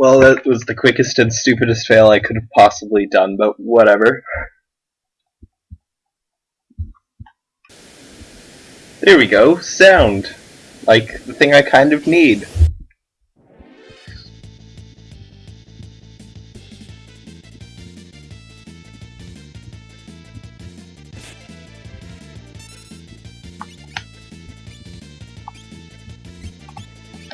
Well, that was the quickest and stupidest fail I could have possibly done, but whatever. There we go, sound. Like, the thing I kind of need.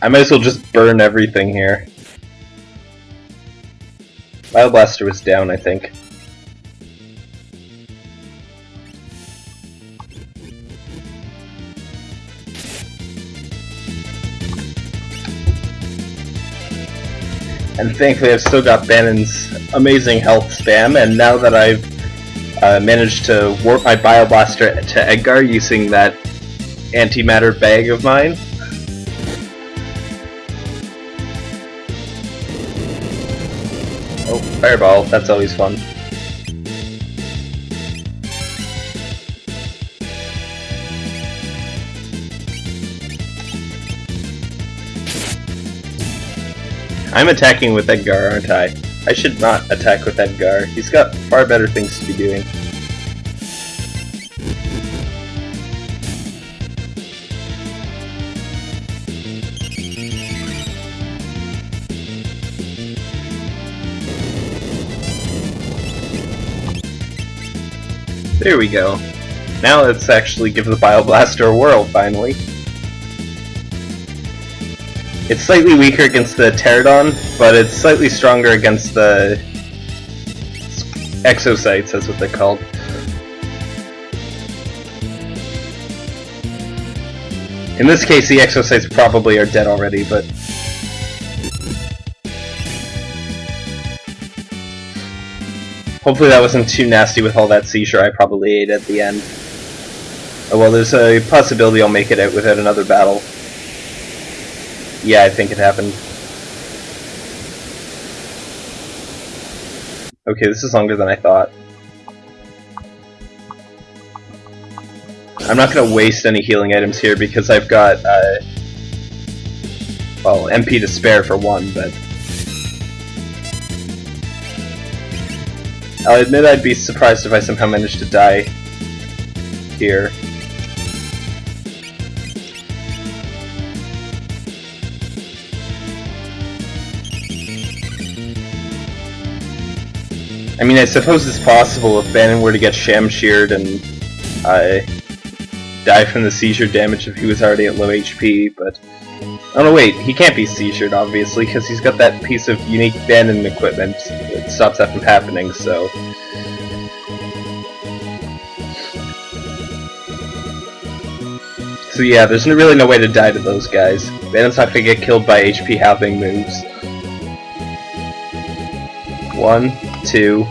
I might as well just burn everything here. Bioblaster was down, I think. And thankfully I've still got Banon's amazing health spam, and now that I've uh, managed to warp my Bioblaster to Edgar using that antimatter bag of mine, fireball, that's always fun. I'm attacking with Edgar, aren't I? I should not attack with Edgar. He's got far better things to be doing. There we go. Now let's actually give the Bioblaster a whirl, finally. It's slightly weaker against the Pterodon, but it's slightly stronger against the exocytes, that's what they're called. In this case, the exocytes probably are dead already, but... Hopefully that wasn't too nasty with all that seizure I probably ate at the end. Oh well, there's a possibility I'll make it out without another battle. Yeah, I think it happened. Okay, this is longer than I thought. I'm not going to waste any healing items here because I've got, uh, well, MP to spare for one, but... I'll admit I'd be surprised if I somehow managed to die here. I mean, I suppose it's possible if Banon were to get Shamsheared and uh, die from the seizure damage if he was already at low HP, but... Oh no, wait, he can't be seizured, obviously, because he's got that piece of unique Banon equipment that stops that from happening, so... So yeah, there's really no way to die to those guys. Banon's not gonna get killed by HP halving moves. One, two.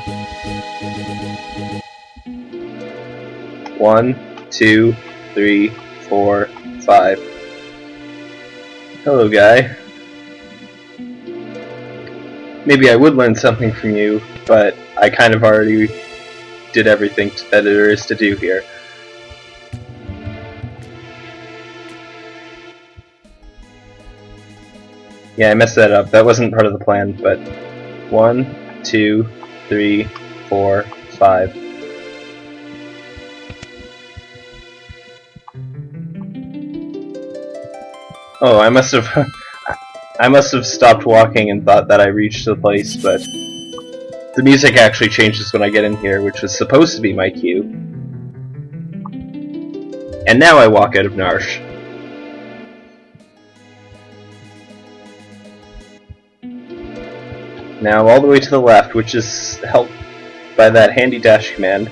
One, two, three, four, five. Hello, guy. Maybe I would learn something from you, but I kind of already did everything that there is to do here. Yeah, I messed that up. That wasn't part of the plan, but one, two, three, four, five. Oh, I must have I must have stopped walking and thought that I reached the place, but the music actually changes when I get in here, which was supposed to be my cue. And now I walk out of Narshe. Now all the way to the left, which is helped by that handy dash command.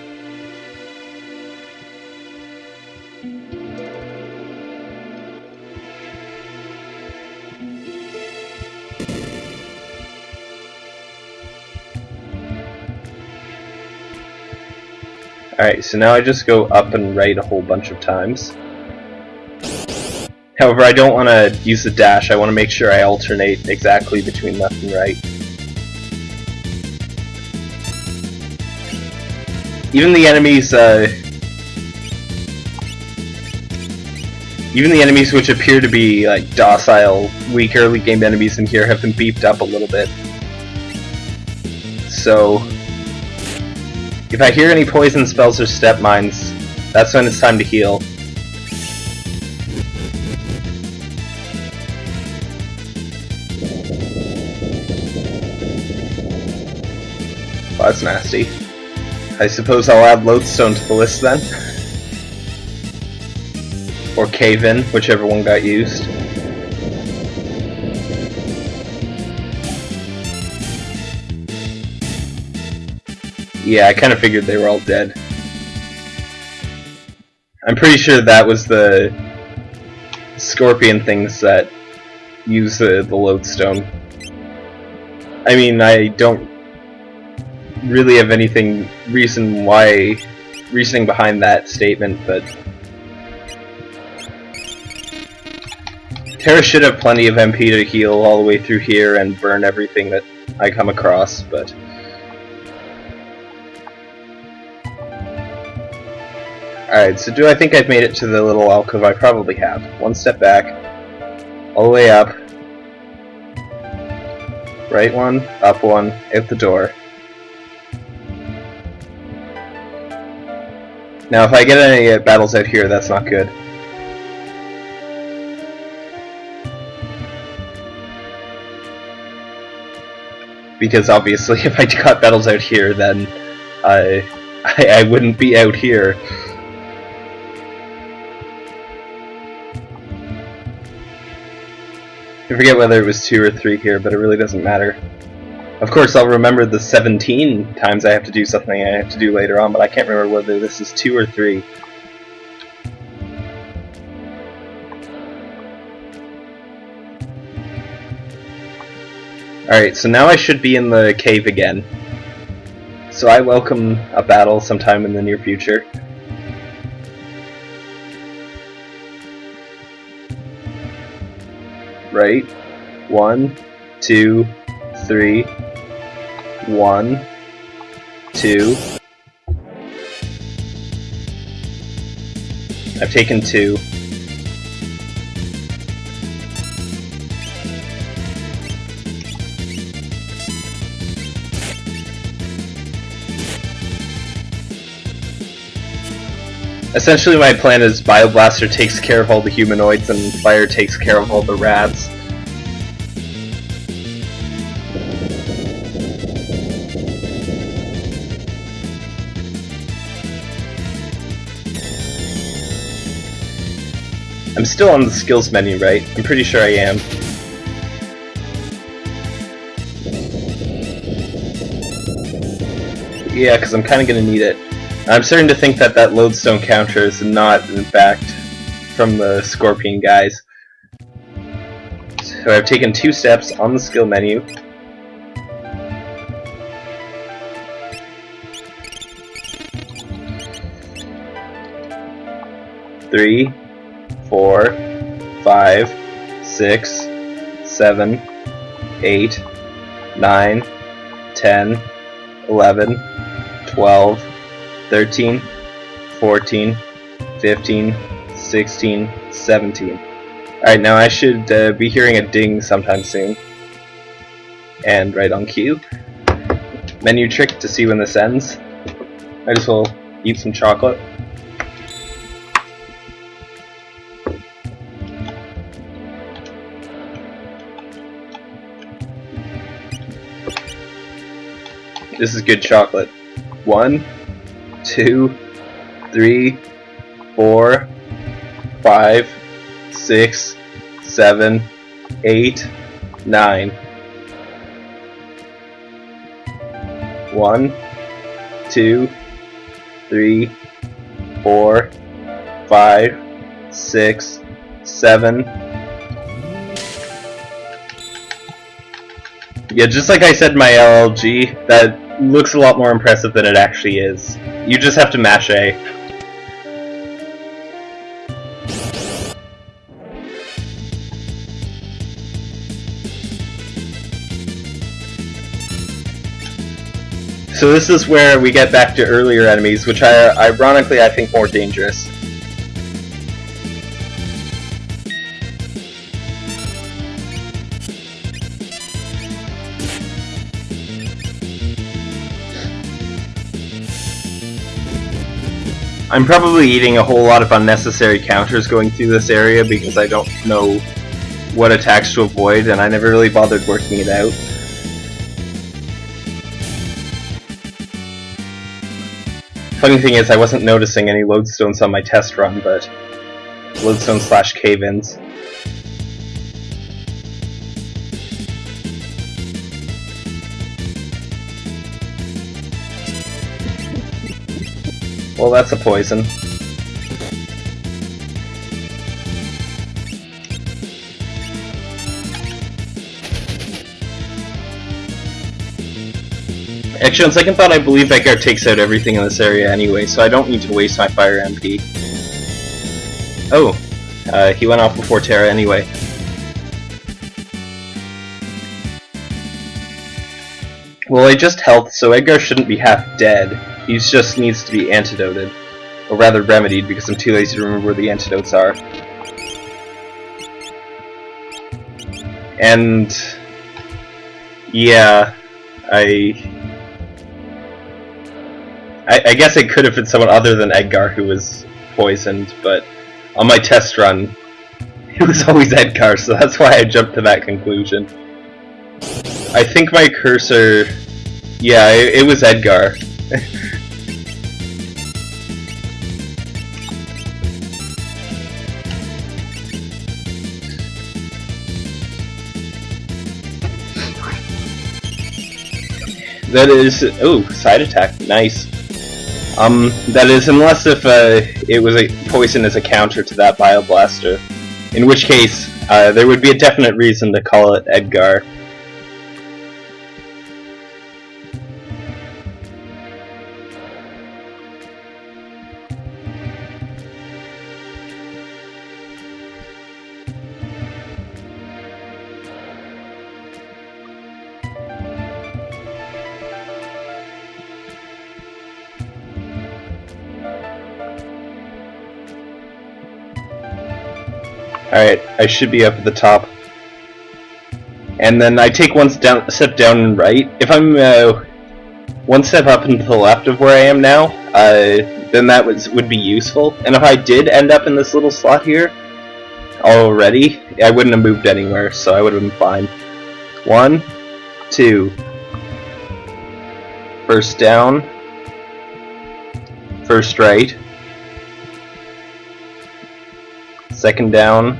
Alright, so now I just go up and right a whole bunch of times. However, I don't want to use the dash, I want to make sure I alternate exactly between left and right. Even the enemies, uh... Even the enemies which appear to be like docile, weak early game enemies in here have been beefed up a little bit. So, if I hear any poison spells or step mines, that's when it's time to heal. Well, that's nasty. I suppose I'll add Lodestone to the list then. or Cave In, whichever one got used. Yeah, I kind of figured they were all dead. I'm pretty sure that was the scorpion things that use the, the lodestone. I mean, I don't really have anything reason why reasoning behind that statement, but Terra should have plenty of MP to heal all the way through here and burn everything that I come across, but Alright, so do I think I've made it to the little alcove? I probably have. One step back, all the way up, right one, up one, out the door. Now if I get any uh, battles out here, that's not good. Because obviously if I got battles out here, then I, I, I wouldn't be out here. Forget whether it was two or three here, but it really doesn't matter. Of course, I'll remember the 17 times I have to do something I have to do later on, but I can't remember whether this is two or three. Alright, so now I should be in the cave again. So I welcome a battle sometime in the near future. Right? One, two, three, one, two. I've taken two. Essentially my plan is Bioblaster takes care of all the humanoids and Fire takes care of all the rats. I'm still on the skills menu, right? I'm pretty sure I am. Yeah, because I'm kind of going to need it. I'm starting to think that that lodestone counter is not, in fact, from the Scorpion guys. So I've taken two steps on the skill menu. Three, four, five, six, seven, eight, nine, ten, eleven, twelve. 13, 14, 15, 16, 17. Alright, now I should uh, be hearing a ding sometime soon. And right on cue. Menu trick to see when this ends. I just will eat some chocolate. This is good chocolate. One, two, three, four, five, six, seven, eight, nine. One, two, three, four, five, six, seven. Yeah, just like I said my LLG, that looks a lot more impressive than it actually is. You just have to mash A. So this is where we get back to earlier enemies, which are ironically I think more dangerous. I'm probably eating a whole lot of unnecessary counters going through this area because I don't know what attacks to avoid, and I never really bothered working it out. Funny thing is, I wasn't noticing any lodestones on my test run, but lodestone slash cave-ins. Well, that's a poison. Actually, on second thought, I believe Edgar takes out everything in this area anyway, so I don't need to waste my fire MP. Oh, uh, he went off before Terra anyway. Well, I just health, so Edgar shouldn't be half dead. He just needs to be antidoted. Or rather remedied, because I'm too lazy to remember where the antidotes are. And... Yeah... I... I, I guess it could have been someone other than Edgar who was poisoned, but on my test run, it was always Edgar, so that's why I jumped to that conclusion. I think my cursor... Yeah, it, it was Edgar. that is... Oh, side attack. Nice. Um, that is, unless if uh, it was a poison as a counter to that Bioblaster. In which case, uh, there would be a definite reason to call it Edgar. Alright, I should be up at the top. And then I take one down, step down and right. If I'm uh, one step up and to the left of where I am now, uh, then that was, would be useful. And if I did end up in this little slot here already, I wouldn't have moved anywhere, so I would have been fine. One, two. First down. First right. Second down.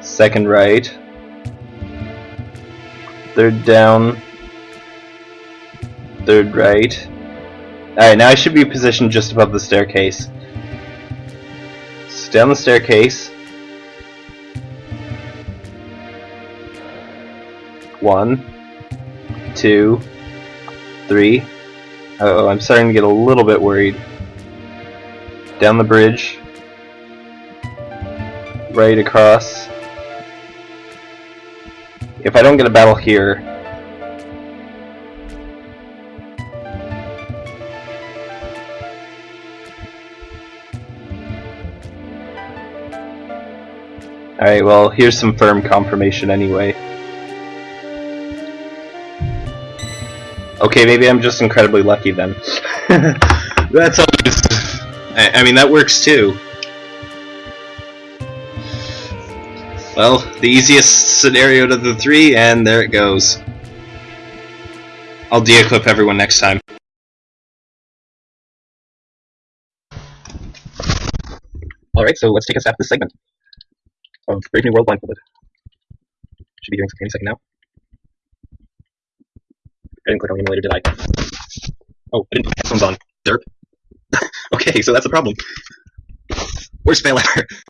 Second right. Third down. Third right. Alright, now I should be positioned just above the staircase. So down the staircase. One, two, three. Uh oh, I'm starting to get a little bit worried. Down the bridge right across. If I don't get a battle here, Alright, well, here's some firm confirmation anyway. Okay, maybe I'm just incredibly lucky then. That's always... I, I mean, that works too. Well, the easiest scenario to the three, and there it goes. I'll de-equip everyone next time. Alright, so let's take a stab at this segment of Brave New World Blindfolded. Should be doing any second now. I didn't click on emulator, did I? Oh, I didn't put headphones on. Derp. okay, so that's the problem. Worst fail ever.